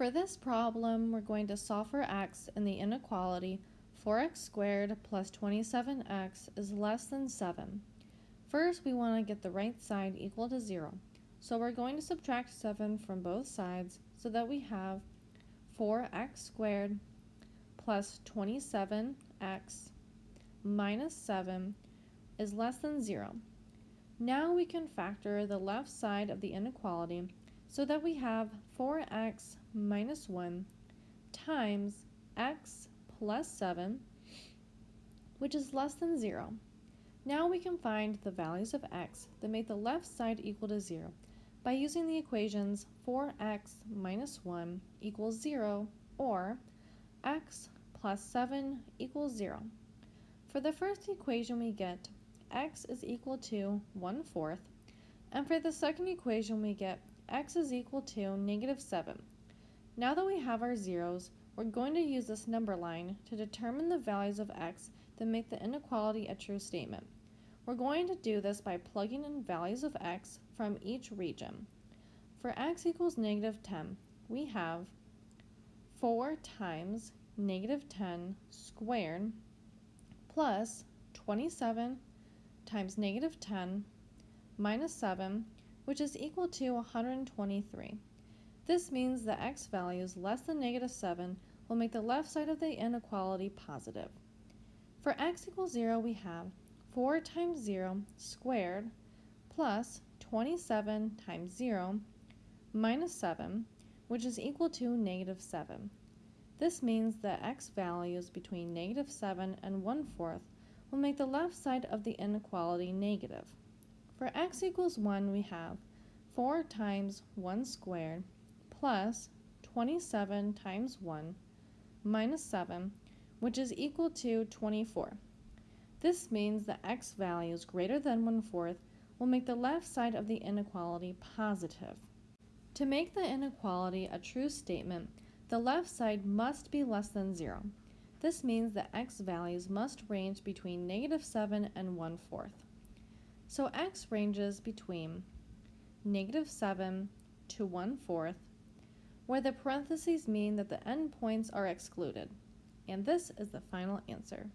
For this problem, we're going to solve for x in the inequality 4x squared plus 27x is less than 7. First, we want to get the right side equal to 0. So we're going to subtract 7 from both sides so that we have 4x squared plus 27x minus 7 is less than 0. Now we can factor the left side of the inequality so that we have 4x minus 1 times x plus 7, which is less than 0. Now we can find the values of x that make the left side equal to 0 by using the equations 4x minus 1 equals 0 or x plus 7 equals 0. For the first equation we get x is equal to 1 fourth, and for the second equation we get x is equal to negative 7. Now that we have our zeros, we're going to use this number line to determine the values of x that make the inequality a true statement. We're going to do this by plugging in values of x from each region. For x equals negative 10, we have 4 times negative 10 squared plus 27 times negative 10 minus 7, which is equal to 123. This means that x values less than negative 7 will make the left side of the inequality positive. For x equals 0, we have 4 times 0 squared plus 27 times 0 minus 7, which is equal to negative 7. This means that x values between negative 7 and 1 fourth will make the left side of the inequality negative. For x equals 1, we have 4 times 1 squared plus 27 times 1 minus 7, which is equal to 24. This means that x values greater than 1 fourth will make the left side of the inequality positive. To make the inequality a true statement, the left side must be less than 0. This means that x values must range between negative 7 and 1 fourth. So x ranges between negative 7 to 1 fourth where the parentheses mean that the endpoints are excluded. And this is the final answer.